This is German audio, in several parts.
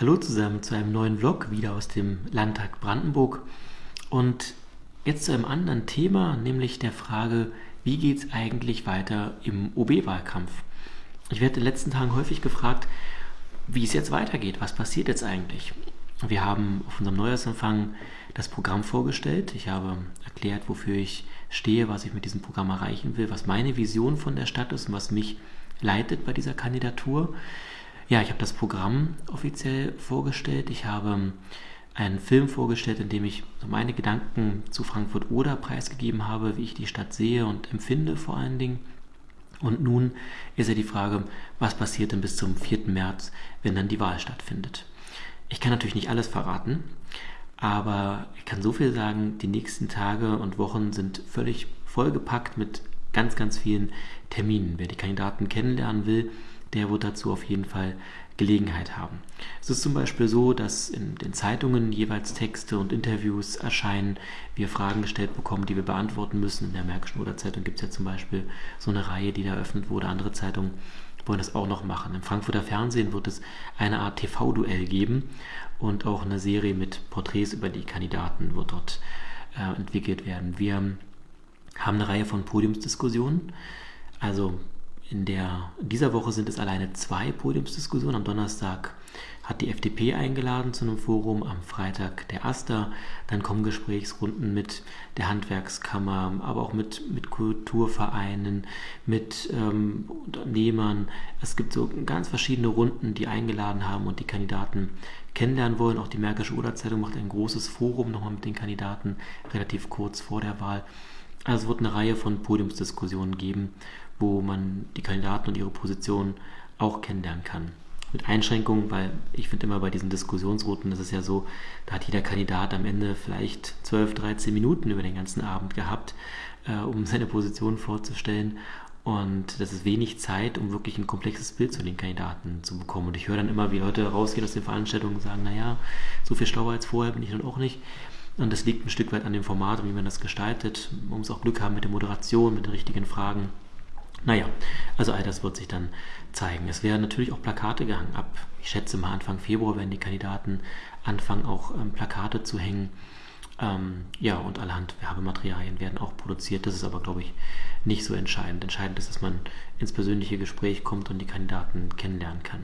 Hallo zusammen zu einem neuen Vlog, wieder aus dem Landtag Brandenburg. Und jetzt zu einem anderen Thema, nämlich der Frage, wie geht es eigentlich weiter im OB-Wahlkampf? Ich werde in den letzten Tagen häufig gefragt, wie es jetzt weitergeht, was passiert jetzt eigentlich? Wir haben auf unserem Neujahrsempfang das Programm vorgestellt. Ich habe erklärt, wofür ich stehe, was ich mit diesem Programm erreichen will, was meine Vision von der Stadt ist und was mich leitet bei dieser Kandidatur. Ja, ich habe das Programm offiziell vorgestellt. Ich habe einen Film vorgestellt, in dem ich meine Gedanken zu Frankfurt-Oder preisgegeben habe, wie ich die Stadt sehe und empfinde vor allen Dingen. Und nun ist ja die Frage, was passiert denn bis zum 4. März, wenn dann die Wahl stattfindet. Ich kann natürlich nicht alles verraten, aber ich kann so viel sagen, die nächsten Tage und Wochen sind völlig vollgepackt mit ganz, ganz vielen Terminen. Wer die Kandidaten kennenlernen will, der wird dazu auf jeden Fall Gelegenheit haben. Es ist zum Beispiel so, dass in den Zeitungen jeweils Texte und Interviews erscheinen, wir Fragen gestellt bekommen, die wir beantworten müssen. In der Märkischen oder Zeitung gibt es ja zum Beispiel so eine Reihe, die da eröffnet wurde. Andere Zeitungen wollen das auch noch machen. Im Frankfurter Fernsehen wird es eine Art TV-Duell geben und auch eine Serie mit Porträts über die Kandidaten wird dort äh, entwickelt werden. Wir haben eine Reihe von Podiumsdiskussionen. Also in, der, dieser Woche sind es alleine zwei Podiumsdiskussionen. Am Donnerstag hat die FDP eingeladen zu einem Forum, am Freitag der AStA. Dann kommen Gesprächsrunden mit der Handwerkskammer, aber auch mit, mit Kulturvereinen, mit ähm, Unternehmern. Es gibt so ganz verschiedene Runden, die eingeladen haben und die Kandidaten kennenlernen wollen. Auch die Märkische Oder-Zeitung macht ein großes Forum nochmal mit den Kandidaten relativ kurz vor der Wahl. Also es wird eine Reihe von Podiumsdiskussionen geben, wo man die Kandidaten und ihre Position auch kennenlernen kann. Mit Einschränkungen, weil ich finde immer bei diesen Diskussionsrouten ist es ja so, da hat jeder Kandidat am Ende vielleicht 12, 13 Minuten über den ganzen Abend gehabt, äh, um seine Position vorzustellen. Und das ist wenig Zeit, um wirklich ein komplexes Bild zu den Kandidaten zu bekommen. Und ich höre dann immer, wie Leute rausgehen aus den Veranstaltungen und sagen, naja, so viel schlauer als vorher bin ich dann auch nicht. Und das liegt ein Stück weit an dem Format wie man das gestaltet. Man muss auch Glück haben mit der Moderation, mit den richtigen Fragen. Naja, also all das wird sich dann zeigen. Es werden natürlich auch Plakate gehangen. Ab, ich schätze mal Anfang Februar werden die Kandidaten anfangen, auch ähm, Plakate zu hängen. Ähm, ja, und allerhand Werbematerialien werden auch produziert. Das ist aber, glaube ich, nicht so entscheidend. Entscheidend ist, dass man ins persönliche Gespräch kommt und die Kandidaten kennenlernen kann.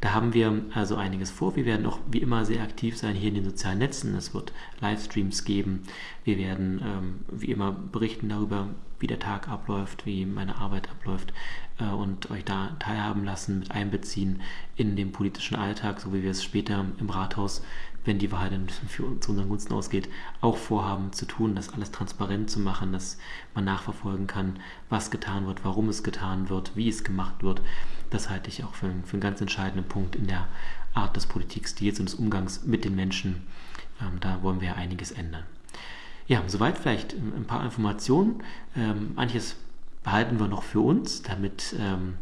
Da haben wir also einiges vor. Wir werden auch wie immer sehr aktiv sein hier in den sozialen Netzen. Es wird Livestreams geben. Wir werden ähm, wie immer berichten darüber, wie der Tag abläuft, wie meine Arbeit abläuft äh, und euch da teilhaben lassen, mit einbeziehen in den politischen Alltag, so wie wir es später im Rathaus wenn die Wahl dann für zu unseren Gunsten ausgeht, auch vorhaben zu tun, das alles transparent zu machen, dass man nachverfolgen kann, was getan wird, warum es getan wird, wie es gemacht wird. Das halte ich auch für, für einen ganz entscheidenden Punkt in der Art des Politikstils und des Umgangs mit den Menschen. Ähm, da wollen wir ja einiges ändern. Ja, soweit vielleicht ein paar Informationen. Ähm, manches behalten wir noch für uns, damit ähm,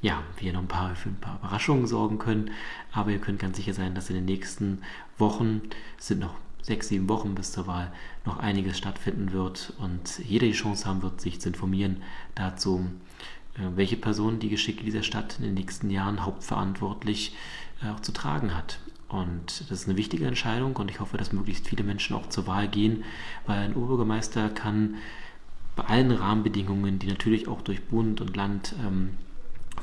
ja, wir noch ein paar, für ein paar Überraschungen sorgen können. Aber ihr könnt ganz sicher sein, dass in den nächsten Wochen, es sind noch sechs, sieben Wochen bis zur Wahl, noch einiges stattfinden wird und jeder die Chance haben wird, sich zu informieren dazu, welche Person die Geschicke dieser Stadt in den nächsten Jahren hauptverantwortlich äh, auch zu tragen hat. Und das ist eine wichtige Entscheidung und ich hoffe, dass möglichst viele Menschen auch zur Wahl gehen, weil ein Oberbürgermeister kann bei allen Rahmenbedingungen, die natürlich auch durch Bund und Land ähm,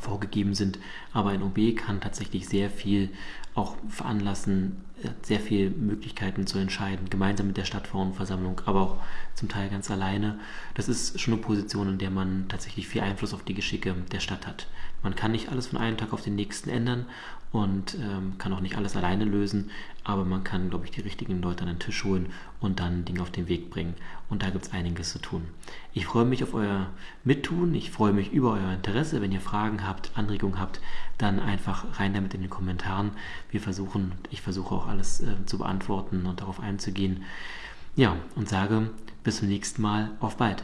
vorgegeben sind. Aber ein OB kann tatsächlich sehr viel auch veranlassen, sehr viele Möglichkeiten zu entscheiden, gemeinsam mit der Stadtverordnetenversammlung, aber auch zum Teil ganz alleine. Das ist schon eine Position, in der man tatsächlich viel Einfluss auf die Geschicke der Stadt hat. Man kann nicht alles von einem Tag auf den nächsten ändern und ähm, kann auch nicht alles alleine lösen, aber man kann, glaube ich, die richtigen Leute an den Tisch holen und dann Dinge auf den Weg bringen. Und da gibt es einiges zu tun. Ich freue mich auf euer Mittun, ich freue mich über euer Interesse. Wenn ihr Fragen habt, Anregungen habt, dann einfach rein damit in den Kommentaren. Wir versuchen, ich versuche auch alles äh, zu beantworten und darauf einzugehen. Ja, und sage bis zum nächsten Mal, auf bald.